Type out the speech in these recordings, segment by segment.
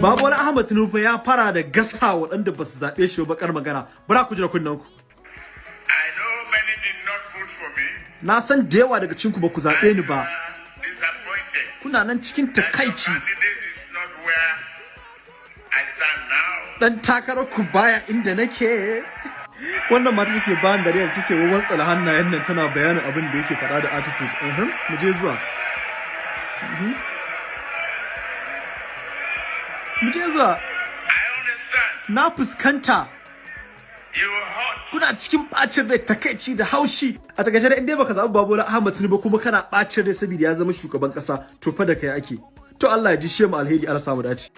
Babu wani Ahmad Tinubu ya fara da gasa waɗanda ba su zaɓe shi ba bakar magana. Bara ku jira kunnen ku. I know many did not vote for me. Na san da yawa daga cikin ku ba ku zaɓe ni ba. Disappointed. Kuna nan cikin takaici. Dan takarar ku baya inda nake. Wannan mata take bayan da real take wawan tsala hannayen nan tana bayanin abin da yake faɗa da attitude. Mhm, mu je zuwa. Mhm. Mu je zuwa. Na fuskanta kuna cikin bacin rai takaici da haushi a taƙaice da inda baka zaɓi Babola Ahmad Tinubu kuma kana bacin rai saboda ya zama shugaban kasa to fa da kai ake to Allah ya ji shi mu alheri Allah samu dace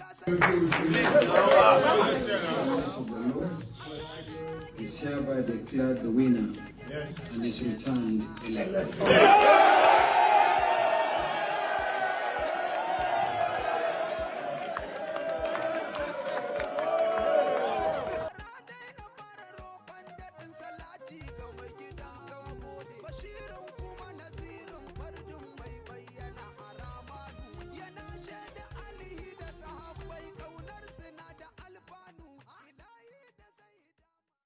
and returned elected.